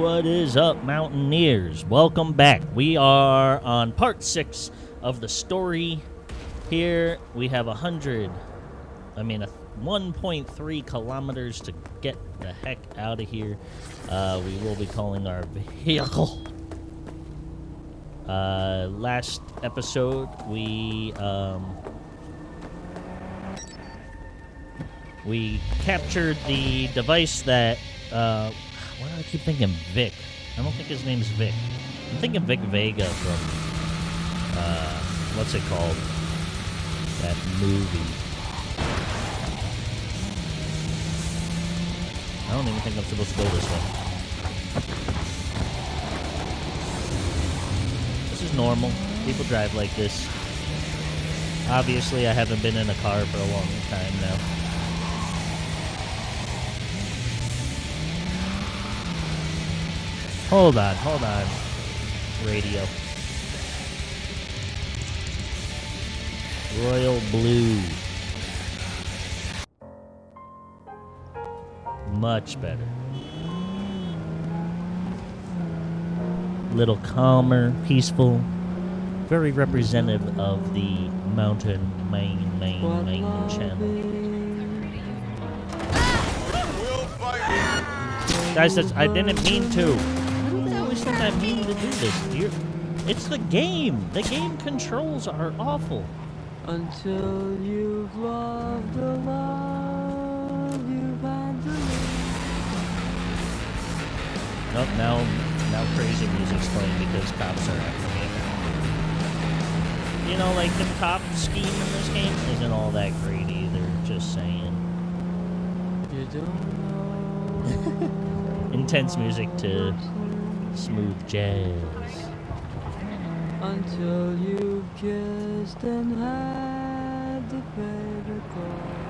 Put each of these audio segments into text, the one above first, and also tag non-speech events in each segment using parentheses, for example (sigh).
What is up, Mountaineers? Welcome back. We are on part six of the story. Here we have a hundred, I mean, a 1.3 kilometers to get the heck out of here. Uh, we will be calling our vehicle. Uh, last episode, we um, we captured the device that. Uh, why do I keep thinking Vic? I don't think his name's Vic. I'm thinking Vic Vega from uh, what's it called? That movie. I don't even think I'm supposed to go this way. This is normal. People drive like this. Obviously, I haven't been in a car for a long time now. Hold on, hold on. Radio. Royal Blue. Much better. Little calmer, peaceful. Very representative of the mountain main, main, main channel. Guys, that's, I didn't mean to. Why do they always think I mean to do this? You're, it's the game. The game controls are awful. Until you've loved the love you've had to Nope, now, now crazy music's playing because cops are after me. You know, like the cop scheme in this game isn't all that great either. Just saying. You don't know. (laughs) Intense music to smooth jazz. Until you've kissed and had the baby call.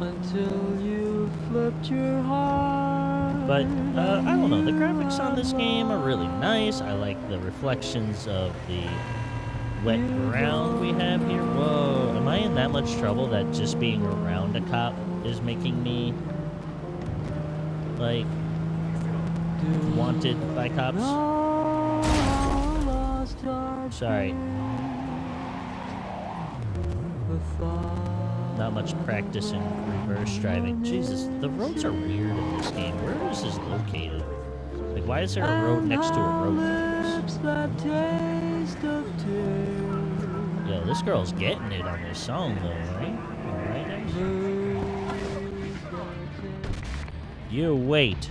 Until you flipped your heart. But uh, I don't know. The graphics on this game are really nice. I like the reflections of the wet ground we have here. Whoa, am I in that much trouble that just being around a cop is making me like wanted by cops? Sorry. Not much practice in reverse driving. Jesus, the roads are weird in this game. Where is this located? Like, why is there a road next to a road? Yo, this girl's getting it on this song, though, right? You wait.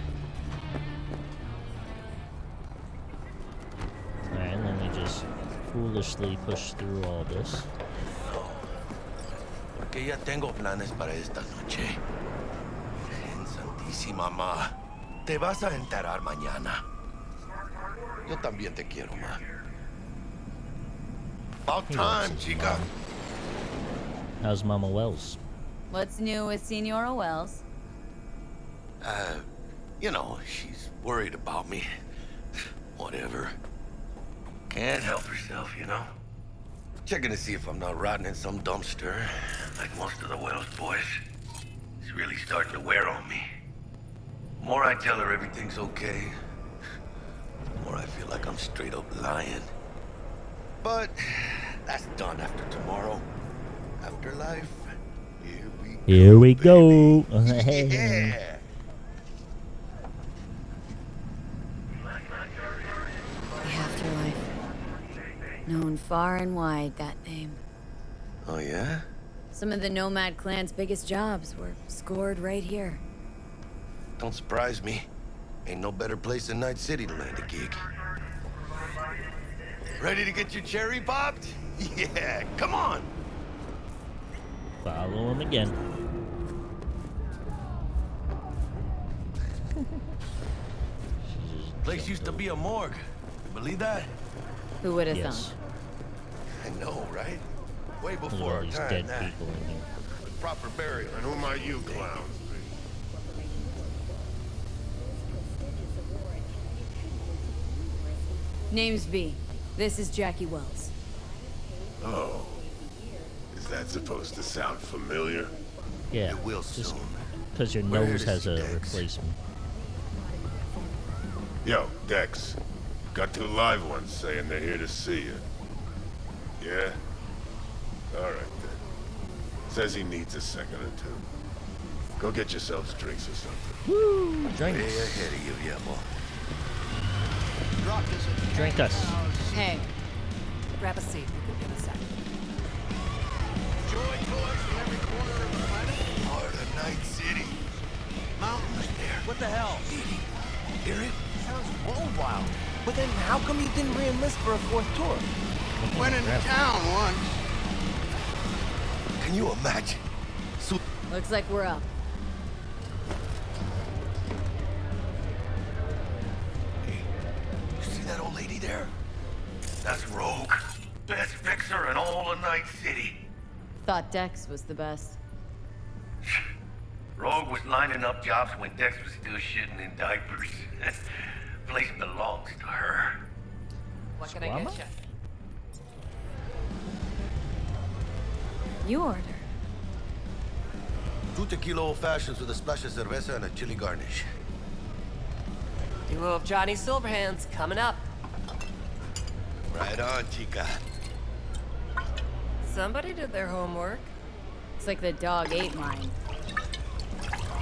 Alright, let me just foolishly push through all this. Porque ya tengo planes para esta noche. En Santísima Ma. Te vas a enterar mañana. Yo también te quiero, Ma. About time, loves chica. mom. How's Mama Wells? What's new with Senora Wells? Uh, you know, she's worried about me. Whatever. Can't help herself, you know? Checking to see if I'm not rotting in some dumpster, like most of the Wells boys. It's really starting to wear on me. The more I tell her everything's okay, the more I feel like I'm straight up lying. But that's done after tomorrow. Afterlife, here we Here we go. (laughs) yeah. The afterlife. Known far and wide, that name. Oh, yeah? Some of the Nomad clan's biggest jobs were scored right here. Don't surprise me. Ain't no better place than Night City to land a gig. Ready to get your cherry popped? (laughs) Yeah, come on. Follow him again. (laughs) Place used to be a morgue. You believe that? Who would have Yes. thunk? I know, right? Way before all our these time. dead that. people in here. With proper burial. And who are you, clown? Name's V. This is Jackie Wells. Oh. Is that supposed to sound familiar? Yeah, It will just soon. because your Where nose has a Dex? replacement. Yo, Dex. Got two live ones saying they're here to see you. Yeah? Alright then. Says he needs a second or two. Go get yourselves drinks or something. Woo! Way Drink, ahead of you, Yemo. drink us. Hey, Grab a seat. We can get a sec. Heart of Night City. Mountains there. What the hell? Hear it? Sounds world wild. But then how come you didn't re-enlist for a fourth tour? Went into town once. Can you imagine? So looks like we're up. Hey, you see that old lady there? That's Rogue. Best fixer in all of Night City. Thought Dex was the best. (sighs) Rogue was lining up jobs when Dex was still shitting in diapers. (laughs) Place belongs to her. What can I get you? You order. Two tequila old fashions with a splash of cerveza and a chili garnish. Duo of Johnny Silverhands coming up. Right on, chica. Somebody did their homework. It's like the dog ate mine.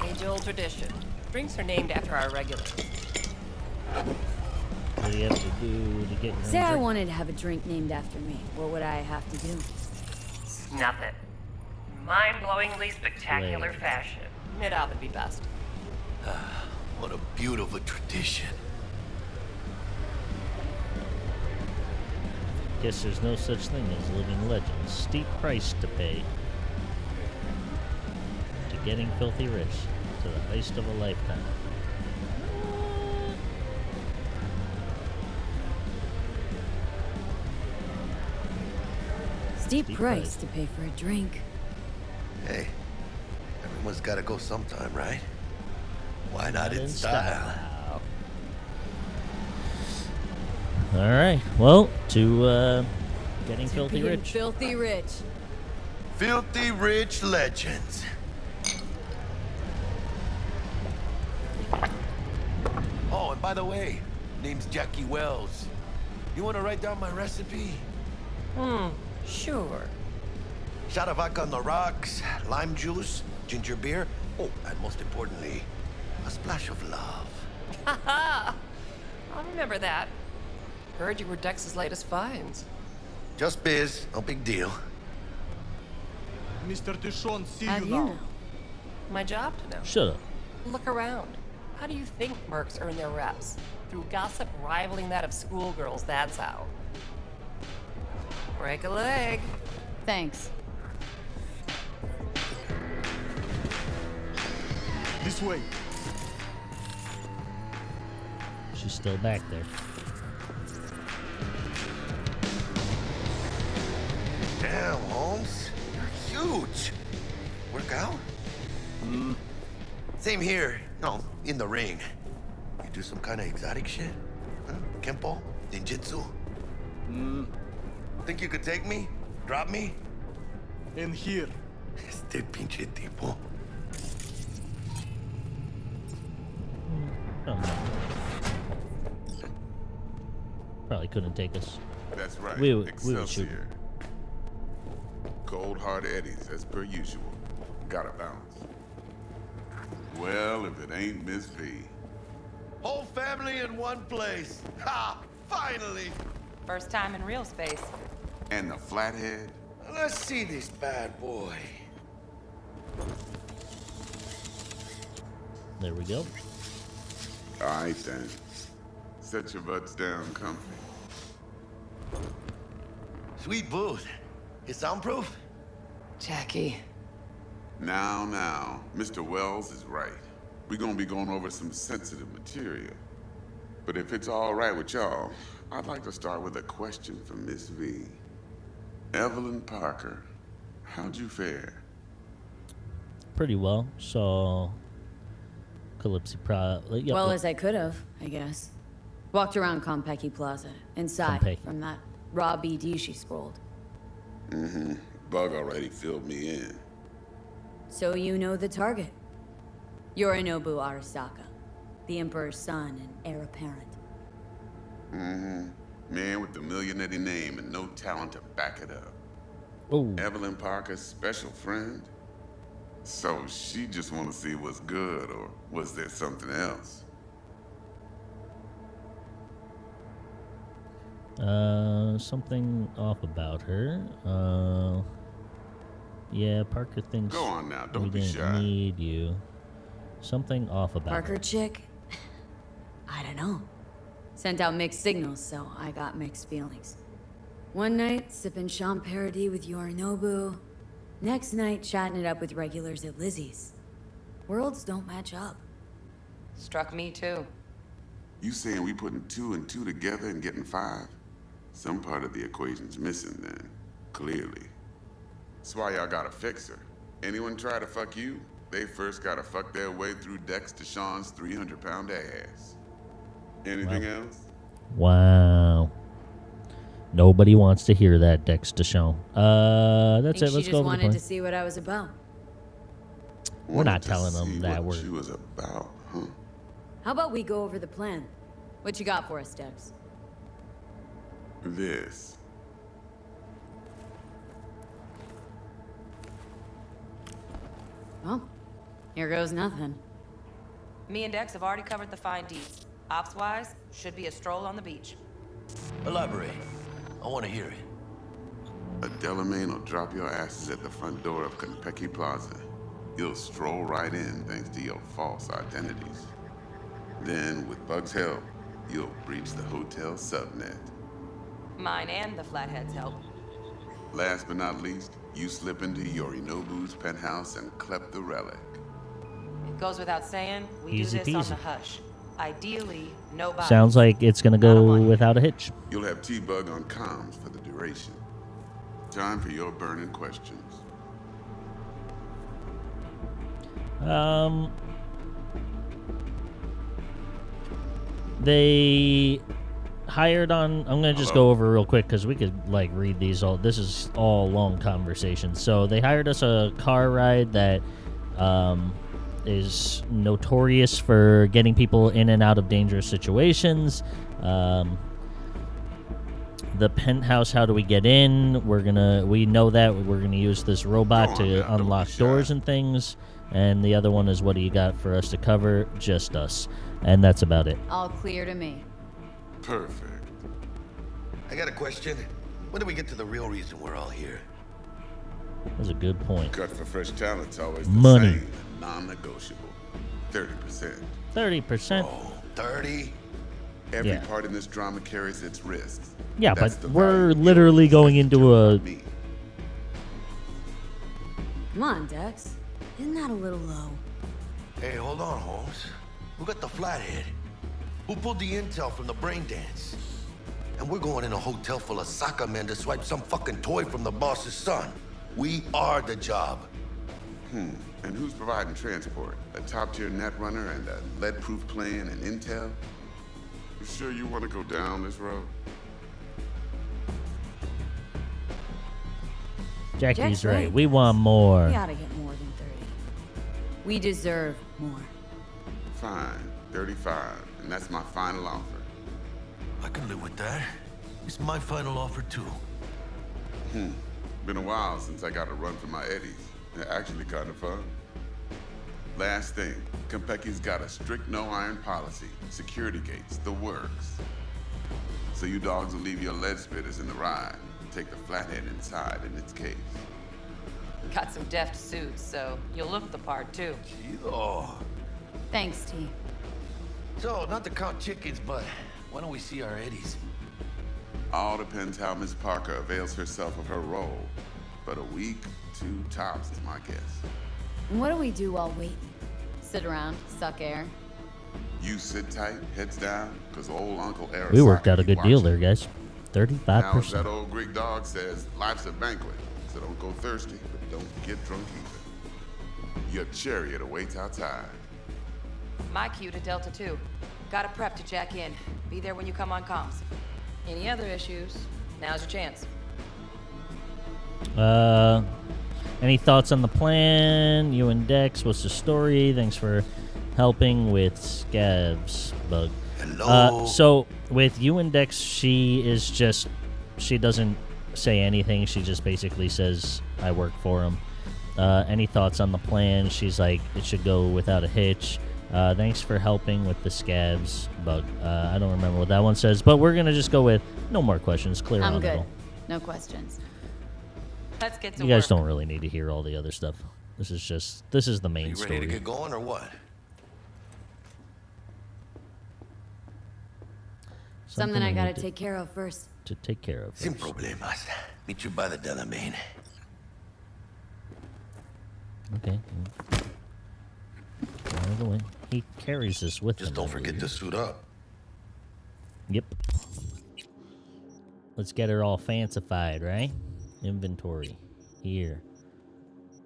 Age-old tradition. Drinks are named after our regulars. What do you have to do to get your Say own I wanted to have a drink named after me. What would I have to do? Snuff it. Mind-blowingly spectacular Lame. fashion. Mid-out would be best. Ah, What a beautiful tradition. Guess there's no such thing as living legends. Steep price to pay. To getting filthy rich. To the heist of a lifetime. Steep Steep price price. to pay for a drink. Hey, everyone's got to go sometime, right? Why not in style? All right. Well, to uh, getting filthy rich. Filthy rich. Filthy Rich Legends. Oh, and by the way, name's Jackie Wells. You want to write down my recipe? Hmm, sure. Shot of vodka on the rocks, lime juice, ginger beer. Oh, and most importantly, a splash of love. Haha! (laughs) I'll remember that. Heard you were Dex's latest finds. Just biz, no big deal. Mr. DeShawn, see How you do now. you know? My job to know. Shut up. Look around. How do you think mercs earn their reps? Through gossip rivaling that of schoolgirls, that's how. Break a leg. Thanks. This way. She's still back there. Damn, Holmes. You're huge. Work out? Mm. Same here. No, in the ring. You do some kind of exotic shit? Huh? Kempo? Ninjutsu? Mm, Think you could take me? Drop me? in here. Este pinche tipo. Oh, no. Probably couldn't take us. That's right. We would- we would shoot. Excelsior. Cold hard eddies as per usual. Gotta bounce. Well, if it ain't Miss V. Whole family in one place. Ha! Finally! First time in real space. And the flathead. Let's see this bad boy. There we go. All right then. Set your butts down comfy. Sweet booth. It's soundproof? Jackie. Now, now, Mr. Wells is right. We're gonna be going over some sensitive material. But if it's all right with y'all, I'd like to start with a question for Miss V. Evelyn Parker, how'd you fare? Pretty well. Saw Calypso Pro. like, yeah, Well yeah. as I could have, I guess. Walked around Konpeki Plaza, inside Konpeki. from that raw BD she scrolled. Mm-hmm. Bug already filled me in. So you know the target. Yorinobu Arasaka, the Emperor's son and heir apparent. Mm-hmm. Man with the millionaire name and no talent to back it up. Oh, Evelyn Parker's special friend? So she just want to see what's good, or was there something else? uh, something off about her. Uh, yeah, Parker thinks Go on now, we don't be didn't shy. need you. Something off about Parker her. chick? (sighs) I don't know. Sent out mixed signals, so I got mixed feelings. One night, sipping Champagne with Yorinobu. Next night, chatting it up with regulars at Lizzie's. Worlds don't match up. Struck me too. You saying we putting two and two together and getting five? Some part of the equation's missing then, clearly. That's why y'all gotta fix her. Anyone try to fuck you, they first gotta fuck their way through Dex Deshawn's 300 pound ass. Anything else? Wow. Nobody wants to hear that, Dex Deshawn. Uh, that's Think it. Let's she go just over the wanted plan. to see what I was about. We're not Wanted to telling them that what we're- she was about, huh? How about we go over the plan? What you got for us, Dex? This. Well, here goes nothing. Me and Dex have already covered the fine deeds. Ops-wise, should be a stroll on the beach. Elaborate. I want to hear it. A Delamain will drop your asses at the front door of Konpeki Plaza. You'll stroll right in thanks to your false identities. Then, with Bug's help, you'll breach the hotel subnet. Mine and the Flatheads help. Last but not least, you slip into Yorinobu's penthouse and clep the relic. It goes without saying, we Easy do this on the hush. Ideally, nobody. Sounds like it's gonna Not a go without a hitch. You'll have T-Bug on comms for the duration. Time for your burning questions. Um, they hired on. I'm gonna just Hello? go over real quick because we could like read these all. This is all long conversations. So they hired us a car ride that um, is notorious for getting people in and out of dangerous situations. Um, the penthouse how do we get in we're gonna we know that we're gonna use this robot Go on to now, don't be unlock shy. doors and things and the other one is what do you got for us to cover just us and that's about it All clear to me. Perfect. I got a question. When do we get to the real reason we're all here? that's a good point Cut for fresh talent's always the Money. same, non-negotiable. 30%. 30% Oh, 30? Every Yeah. part in this drama carries its risks. Yeah, That's but we're literally going into a- me. Come on, Dex. Isn't that a little low? Hey, hold on, Holmes. Who got the flathead? Who pulled the intel from the brain dance? And we're going in a hotel full of soccer men to swipe some fucking toy from the boss's son. We are the job. Hmm. And who's providing transport? A top-tier net runner and a lead-proof plan and intel? You sure you want to go down this road? jackie's Jack's right. right. we want more We ought to get more than 30. We deserve more. Fine, 35, and that's my final offer. I can live with that. It's my final offer, too. Hmm. Been a while since I got a run for my eddies. They're actually kind of fun. Last thing, Konpeki's got a strict no-iron policy. Security gates, the works. So you dogs will leave your lead spitters in the ride. Take the flathead inside in its case. Got some deft suits, so you'll look the part too. Oh. Thanks, T. So, not to count chickens, but why don't we see our eddies? All depends how Miss Parker avails herself of her role. But a week, two tops is my guess. What do we do while waiting? Sit around, suck air. You sit tight, heads down, because old Uncle Arasaka we worked out a be good deal there guys Now, as 35% that old Greek dog says, life's a banquet. So don't go thirsty, but don't get drunk either. Your chariot awaits outside. My cue to Delta 2. Gotta prep to jack in. Be there when you come on comms. Any other issues? Now's your chance. Uh, Any thoughts on the plan? You and Dex, what's the story? Thanks for helping with Scavs bug. Hello. Uh, so with you and Dex, she is just she doesn't say anything. She just basically says, "I work for him." Uh, any thoughts on the plan? She's like, "It should go without a hitch." Uh, thanks for helping with the Scavs bug. Uh, I don't remember what that one says, but we're gonna just go with no more questions. Clear I'm on good. it. No questions. Let's get to You guys work. don't really need to hear all the other stuff. This is just this is the main you ready story. to get going or what? Something I gotta to- take care of first. to take care of. Sin first. problemas. Meet you by the Delamain. Okay. Out of the way. He carries this with Just him. don't forget to suit up. Yep. Let's get her all fancified, right? Inventory. Here.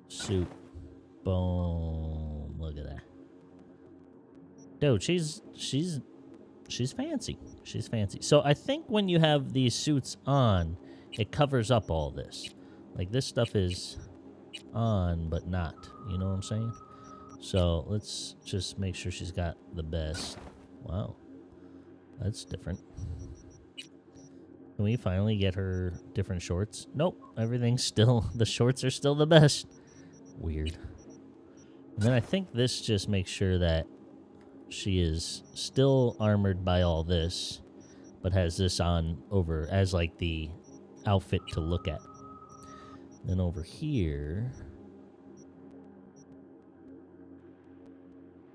Suit. Boom. Look at that. Dude, she's she's she's fancy. She's fancy. So I think when you have these suits on, it covers up all this. Like this stuff is on but not. You know what I'm saying? So let's just make sure she's got the best. Wow. That's different. Can we finally get her different shorts? Nope. Everything's still (laughs) the shorts are still the best. Weird. And then I think this just makes sure that she is still armored by all this, but has this on over as like the outfit to look at. Then over here,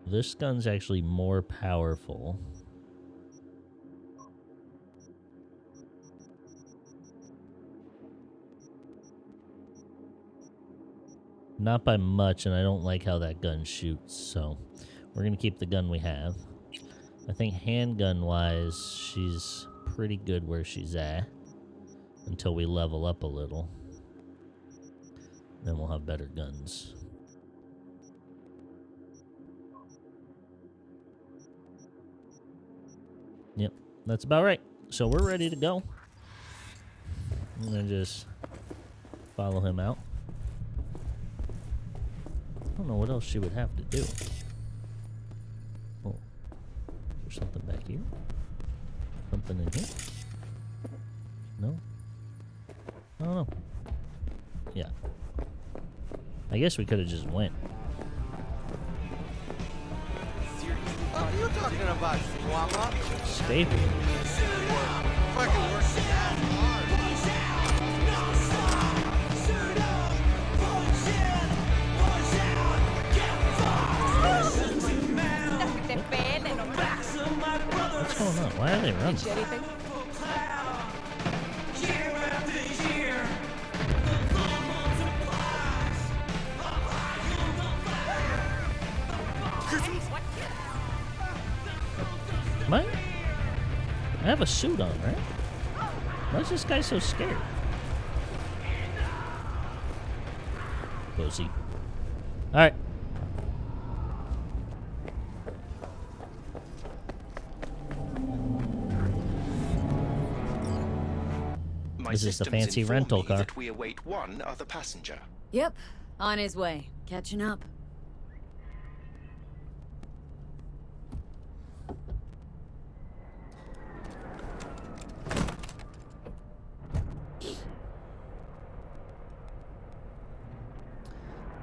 this gun's actually more powerful. Not by much, and I don't like how that gun shoots, so we're gonna keep the gun we have. I think handgun wise, she's pretty good where she's at until we level up a little. Then we'll have better guns. Yep, that's about right. So we're ready to go. I'm gonna just follow him out. I don't know what else she would have to do. Oh, there's something back here. Something in here. No. I don't know. Yeah. I guess we could have just went. What are you talking about, Chihuahua? Why are they running? Teach you anything? Am I? I have a suit on, right? Why is this guy so scared? Pussy. Alright. This is the fancy rental car. That we await one other passenger. Yep, on his way. Catching up.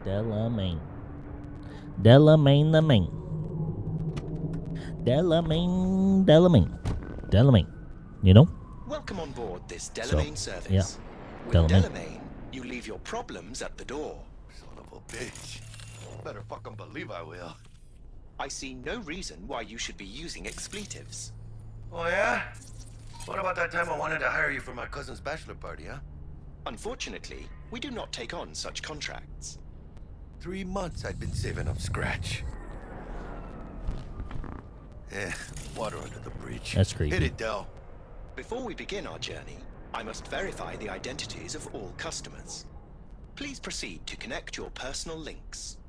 Delamain. Delamain the main. Delamain, Delamain. Delamain. You know? Welcome on board this So, Delamain service. yeah, With Delamain. Delamain, you leave your problems at the door. Son of a bitch. Better fucking believe I will. I see no reason why you should be using expletives. Oh, yeah? What about that time I wanted to hire you for my cousin's bachelor party, huh? Unfortunately, we do not take on such contracts. Three months I'd been saving up scratch. Eh, water under the bridge. That's creepy. Hit it, Del. Before we begin our journey, I must verify the identities of all customers. Please proceed to connect your personal links.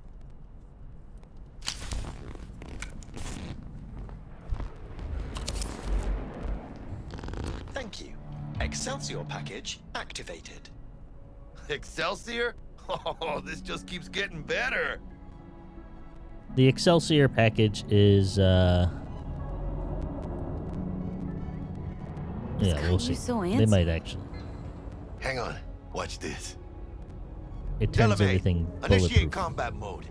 Thank you. Excelsior package activated. (laughs) Excelsior? (laughs) Oh, this just keeps getting better. The Excelsior package is uh Yeah, got we'll see. so they might actually. Hang on. Watch this. It turns Delamain, everything initiate bulletproof. combat mode.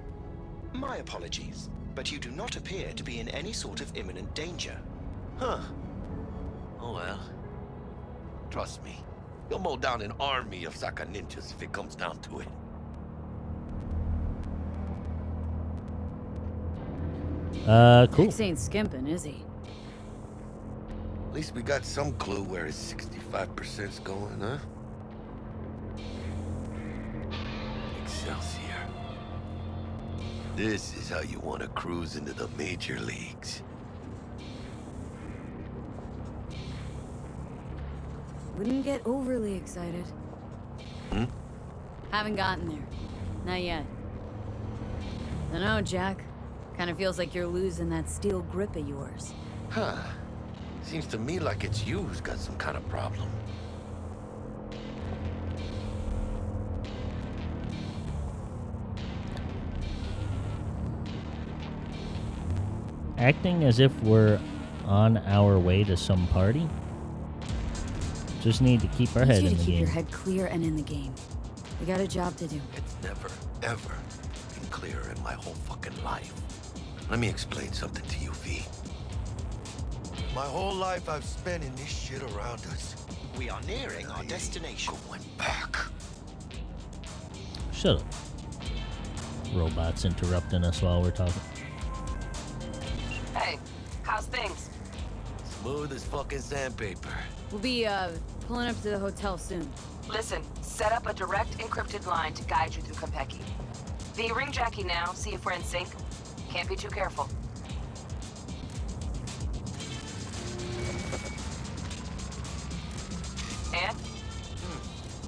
My apologies, but you do not appear to be in any sort of imminent danger. Huh. Oh well. Trust me. You'll mow down an army of Saka ninjas if it comes down to it. Uh cool. Max ain't skimping, is he? At least we got some clue where his 65%'s going, huh? Excelsior. This is how you want to cruise into the major leagues. Wouldn't get overly excited. Hmm? Haven't gotten there. Not yet. Dunno, Jack. Kinda feels like you're losing that steel grip of yours. Huh. Seems to me like it's you who's got some kind of problem. Acting as if we're on our way to some party. Just need to keep our Need head you in to the keep game. your head clear and in the game. We got a job to do. It's never, ever been clearer in my whole fucking life. Let me explain something to you, V. My whole life I've spent in this shit around us. We are nearing our destination. Going back. Shut up. Robots interrupting us while we're talking. Hey, how's things? Smooth as fucking sandpaper. We'll be, uh, pulling up to the hotel soon. Listen, set up a direct encrypted line to guide you through Konpeki. V, ring Jackie now, see if we're in sync. Can't be too careful.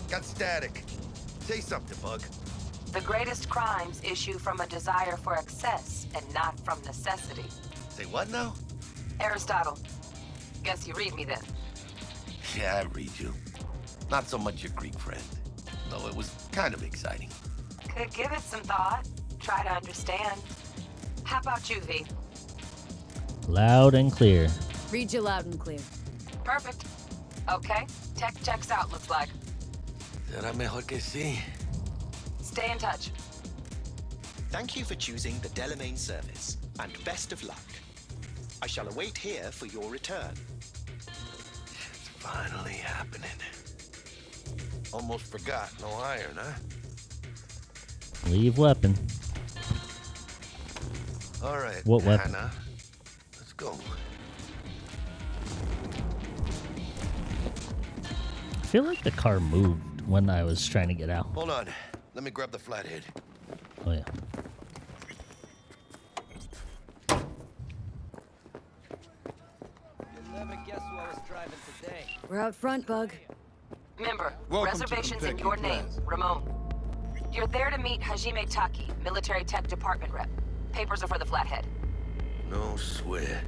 Got static. Say something, Bug. The greatest crimes issue from a desire for excess and not from necessity. Say what now? Aristotle. Guess you read me then. Yeah, I read you. Not so much your Greek friend. Though it was kind of exciting. Could give it some thought. Try to understand. How about you, V? Loud and clear. Read you loud and clear. Perfect. Okay, tech checks out, looks like. Será mejor que sí. Stay in touch. Thank you for choosing the Delamain service, and best of luck. I shall await here for your return. It's finally happening. Almost forgot, no iron, huh? Leave weapon. All right, What weapon? Hannah. Let's go. I feel like the car moved when I was trying to get out. Hold on. Let me grab the flathead. Oh yeah. You'll never guess who I was driving today. We're out front, Bug. Member, Welcome reservations in your name, Plaza. Ramon. You're there to meet Hajime Taki, military tech department rep. Papers are for the flathead. No sweat.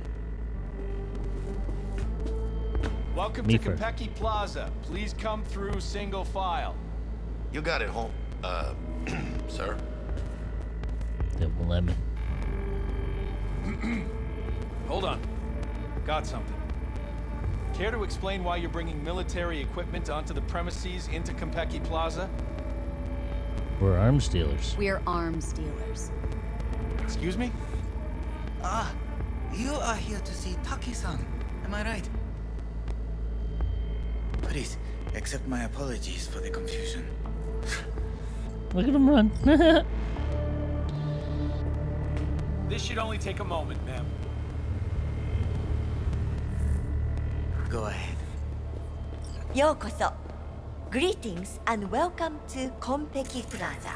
Welcome Me to first. Konpeki Plaza. Please come through single file. You got it home, uh, (clears throat) sir. They won't let me. Hold on. Got something. Care to explain why you're bringing military equipment onto the premises into Konpeki Plaza? We're arms dealers. We're arms dealers. Excuse me? Ah, you are here to see Taki-san. Am I right? Please, accept my apologies for the confusion. Look at him run. (laughs) this should only take a moment, ma'am. Go ahead. Yokoso. Greetings and welcome to Konpeki Plaza.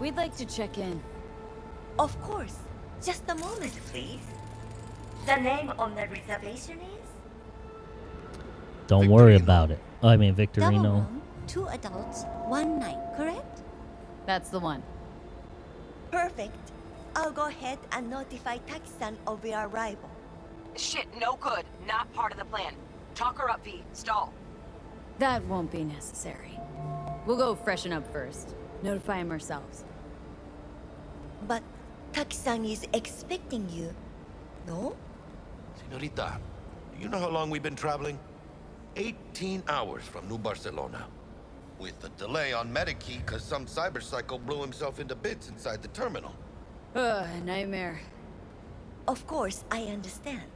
We'd like to check in. Of course. Just a moment, please. The name on the reservation is? Don't worry about it. Oh, I mean Victorino. Double Victorino. room, two adults, one night, correct? That's the one. Perfect I'll go ahead and notify Taki-san of your arrival Shit, no good. Not part of the plan. Talk her up, V. Stall. That won't be necessary. We'll go freshen up first. Notify him ourselves. But Taki-san is expecting you, no? Senorita, do you know how long we've been traveling? 18 hours from New Barcelona. With a delay on Medikey because some cyberpsycho blew himself into bits inside the terminal. Ugh, nightmare. Of course, I understand.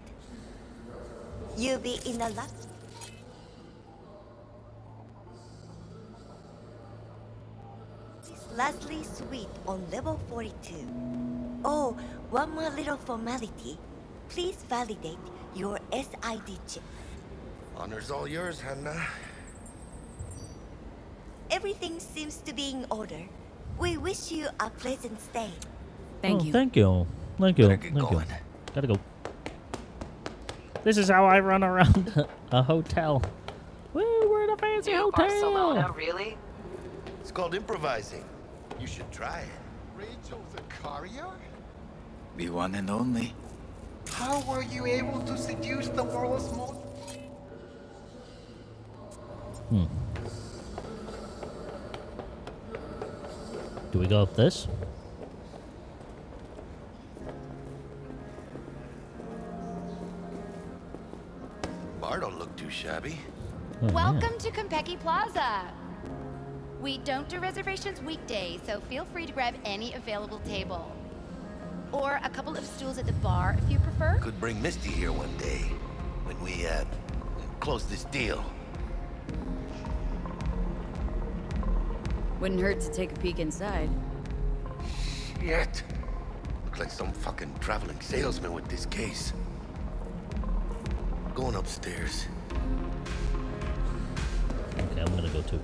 You'll be in a lot. Leslie Suite on level 42. Oh, one more little formality. Please validate your SID chip. Honor's all yours, Hannah. Everything seems to be in order. We wish you a pleasant stay. Thank oh, you. Thank you. Thank you. Better get Thank you. going. Gotta go. This is how I run around (laughs) a hotel. Woo, we're in a fancy New hotel. Barcelona, really? It's called improvising. You should try it. Rachel Zacharia? The one and only. How were you able to seduce the world's most... Hmm. Do we go up this? Bar don't look too shabby. Oh, yeah. Welcome to Konpeki Plaza. We don't do reservations weekdays, so feel free to grab any available table. Or a couple of stools at the bar if you prefer. Could bring Misty here one day when we, uh, close this deal. Wouldn't hurt to take a peek inside. Shit. Look like some fucking traveling salesman with this case. Going upstairs. Okay, I'm gonna go too.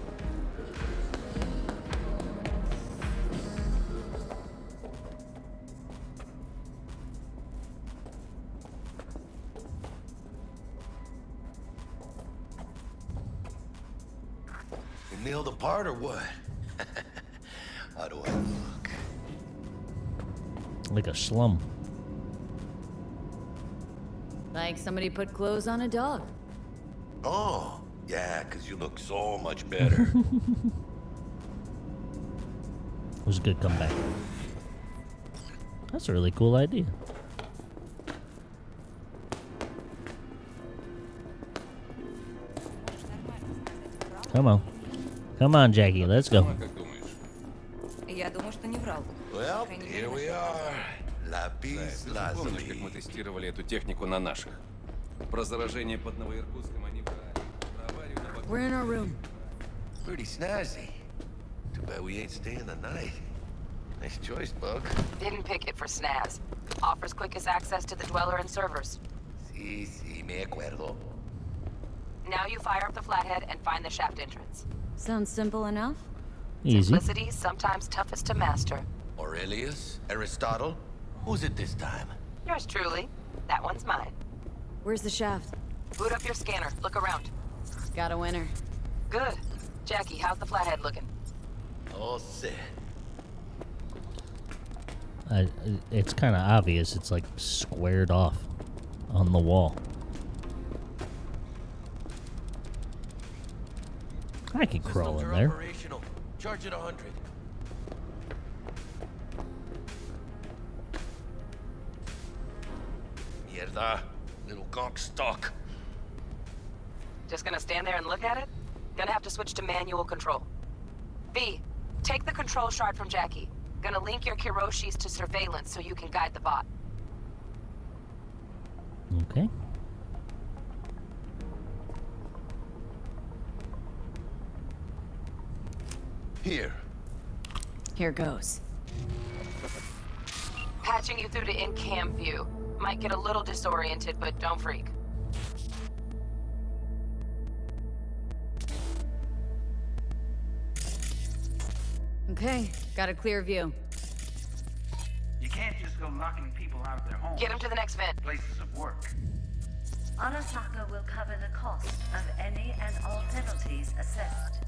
slum. Like somebody put clothes on a dog. Oh, yeah, because you look so much better. (laughs) it was a good comeback. That's a really cool idea. Come on. Come on, Jackie, let's go. Well, here we are. Lapis Помнишь, как мы lazuli. тестировали эту технику на наших? Про заражение под Новоиркутском они врали. Про аварию на вокзале. We're in our room. Pretty snazzy. Too bad we ain't staying the night. Nice choice, Bug. Didn't pick it for snaz. Offers quickest access to the Dweller and servers. Sí, sí, me acuerdo. Now you fire up the flathead and find the shaft entrance. Sounds simple enough. Easy. Simplicity is sometimes toughest to master. Aurelius? Aristotle? Who's it this time? Yours truly. That one's mine. Where's the shaft? Boot up your scanner. Look around. Got a winner. Good. Jackie, how's the flathead looking? All set. I, it's kind of obvious. It's like squared off on the wall. I can crawl in there. Charge at 100. Mierda. Little gawk stock. Just gonna stand there and look at it? Gonna have to switch to manual control. V, take the control shard from Jackie. Gonna link your Kiroshis to surveillance so you can guide the bot. Okay. Here. Here goes. Patching you through to in-cam view. Might get a little disoriented, but don't freak. Okay, got a clear view. You can't just go knocking people out of their homes. Get them to the next vent. Places of work. Arasaka will cover the cost of any and all penalties assessed.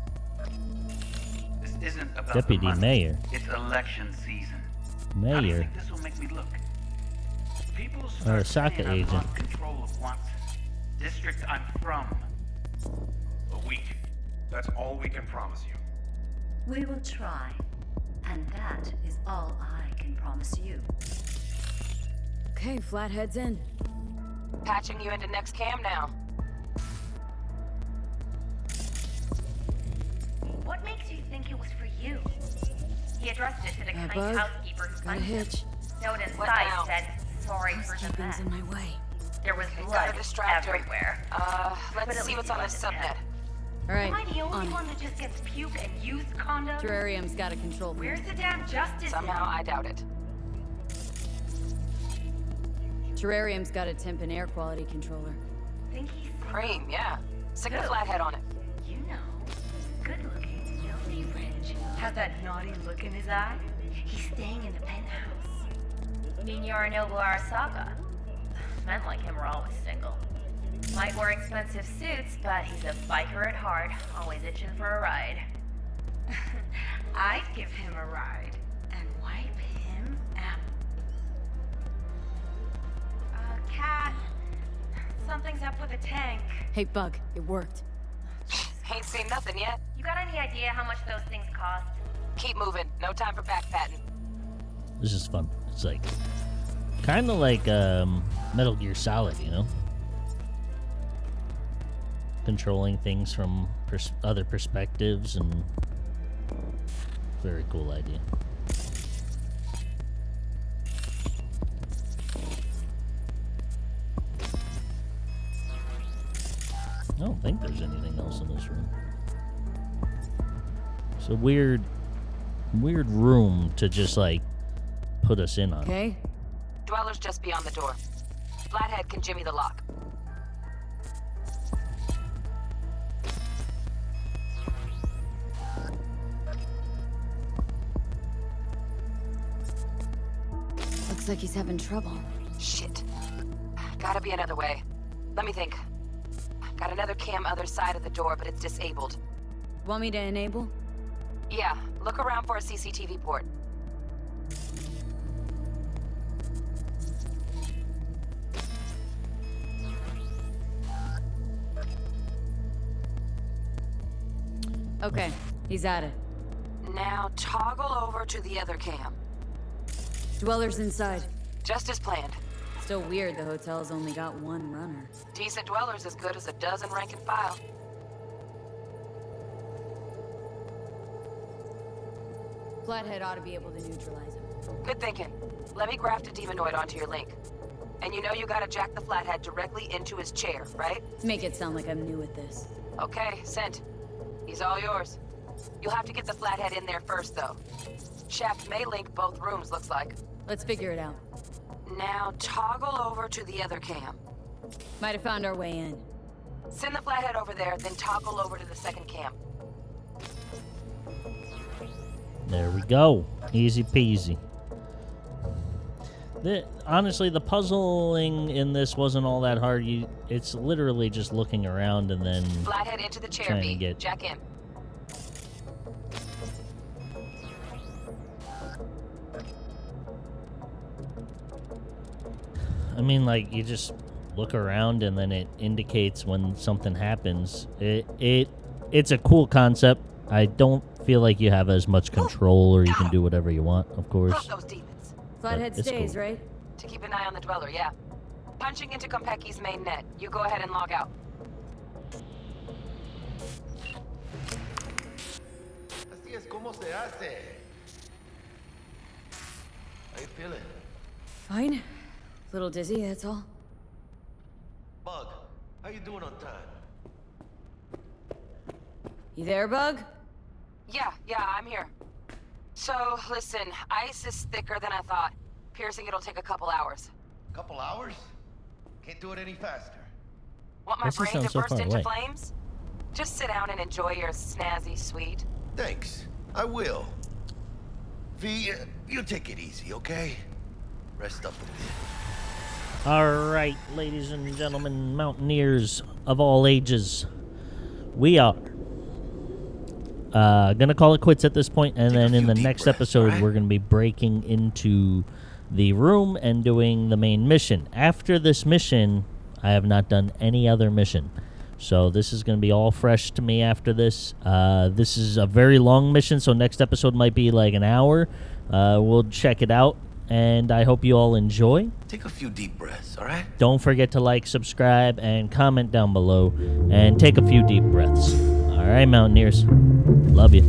This isn't about Deputy the money. Mayor. It's election season. How do you Mayor. think this will make me look? People Or a saying Saka agent. control of Watson. District I'm from. A week. That's all we can promise you. We will try. And that is all I can promise you. Okay, Flathead's in. Patching you into next cam now. What makes you think it was for you? He addressed it to the kind housekeeper who got a punched him. hitch. Note What inside now? said, sorry for the Housekeeping's in my way. There was Okay, blood gotta distract everywhere. Uh, let's at see what's on this wasn't subnet. All right, Am I the only on one that just gets puke and used condoms? Terrarium's got a control point. Where's the damn justice? Somehow, I doubt it. Terrarium's got a temp and air quality controller. Think he's Cream, yeah. Stick the Who? flathead on it. You know, good looking, filthy rich. Has that naughty look in his eye? He's staying in the penthouse. Mean Yorinobu Arasaka. Men like him are always single. Might wear expensive suits, but he's a biker at heart, always itching for a ride. (laughs) I'd give him a ride and wipe him out. Uh, Cat, something's up with the tank. Hey, Bug, it worked. (sighs) Ain't seen nothing yet. You got any idea how much those things cost? Keep moving. No time for backpatting. This is fun. It's like kind of like um, Metal Gear Solid, you know, controlling things from pers- other perspectives and very cool idea. I don't think there's anything else in this room. It's a weird, weird room to just like put us in on. Okay? Dweller's just beyond the door. Flathead can jimmy the lock. Looks like he's having trouble. Shit. Gotta be another way. Let me think. Got another cam other side of the door, but it's disabled. Want me to enable? Yeah, look around for a CCTV port. Okay, he's at it. Now toggle over to the other cam. Dweller's inside. Just as planned. Still weird the hotel's only got one runner. Decent dwellers as good as a dozen rank and file. Flathead ought to be able to neutralize him. Good thinking. Let me graft a demonoid onto your link. And you know you gotta jack the flathead directly into his chair, right? Make it sound like I'm new at this. Okay, sent. He's all yours. You'll have to get the flathead in there first, though. Shaft may link both rooms, looks like. Let's figure it out. Now toggle over to the other cam. Might have found our way in. Send the flathead over there, then toggle over to the second cam. There we go. Easy peasy. The, honestly, the puzzling in this wasn't all that hard. You, it's literally just looking around and then Flathead into the chair, Trying to get- Jack in. I mean, like you just look around and then it indicates when something happens. It it it's a cool concept. I don't feel like you have as much control or you can do whatever you want, of course. Those. Flathead stays, cool. right? To keep an eye on the dweller, yeah. Punching into Konpeki's main net. You go ahead and log out. Así es como se hace. How you feeling? Fine. A Little dizzy, that's all. Bug, how you doing on time? You there, Bug? Yeah, yeah, I'm here. So, listen, ice is thicker than I thought. Piercing it'll take a couple hours. Couple hours? Can't do it any faster. Want my Why's brain to so burst into away? flames? Just sit down and enjoy your snazzy suite. Thanks. I will. V, uh, you take it easy, okay? Rest up a bit. All right, ladies and gentlemen, mountaineers of all ages, we are uh, gonna call it quits at this point, and then in the next episode, we're gonna be breaking into the room and doing the main mission. After this mission, I have not done any other mission, So this is going to be all fresh to me after this. Uh, this is a very long mission, so next episode might be like an hour. Uh, we'll check it out, and I hope you all enjoy. Take a few deep breaths, all right? Don't forget to like, subscribe, and comment down below, and take a few deep breaths. All right, Mountaineers. Love you.